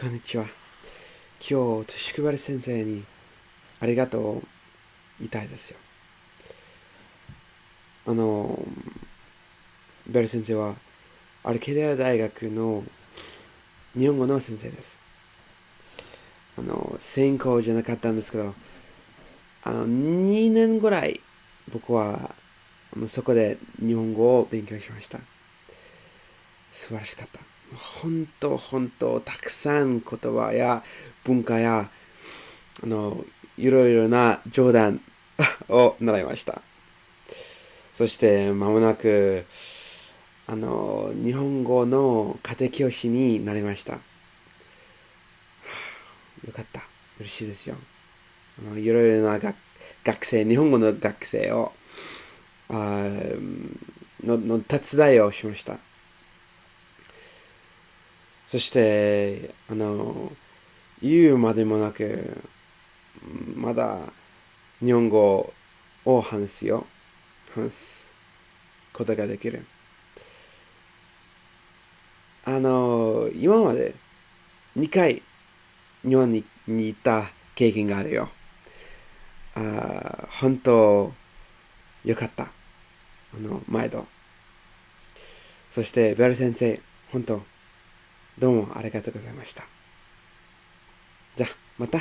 こんにちは。今日、宿原先生にありがとう言いたいですよ。あの、ベル先生は、アルケデア大学の日本語の先生です。あの、専攻じゃなかったんですけど、あの、2年ぐらい僕はそこで日本語を勉強しました。素晴らしかった。本当、本当、たくさん言葉や文化や、あの、いろいろな冗談を習いました。そして、まもなく、あの、日本語の家庭教師になりました。よかった。嬉しいですよ。あのいろいろな学学生、日本語の学生を、あのの手伝いをしました。そして、あの、言うまでもなく、まだ日本語を話すよ。話すことができる。あの、今まで2回日本にに行った経験があるよ。あ本当、よかった。あの、毎度。そして、ベル先生、本当、どうもありがとうございました。じゃあ、また。